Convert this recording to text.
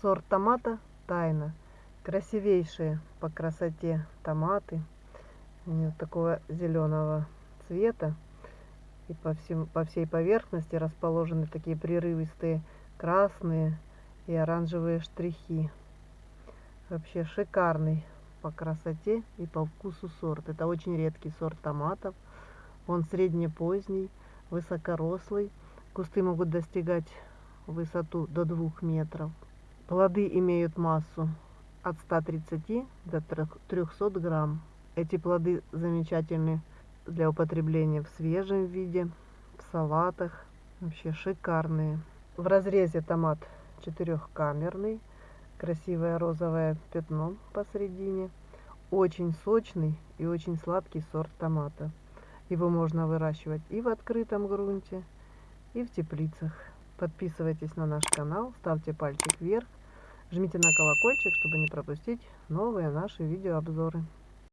Сорт томата тайна. Красивейшие по красоте томаты. Вот такого зеленого цвета. И по, всем, по всей поверхности расположены такие прерывистые красные и оранжевые штрихи. Вообще шикарный по красоте и по вкусу сорт. Это очень редкий сорт томатов. Он среднепоздний, высокорослый. Кусты могут достигать высоту до 2 метров. Плоды имеют массу от 130 до 300 грамм. Эти плоды замечательны для употребления в свежем виде, в салатах. Вообще шикарные. В разрезе томат четырехкамерный. Красивое розовое пятно посередине. Очень сочный и очень сладкий сорт томата. Его можно выращивать и в открытом грунте, и в теплицах. Подписывайтесь на наш канал, ставьте пальчик вверх, жмите на колокольчик, чтобы не пропустить новые наши видеообзоры.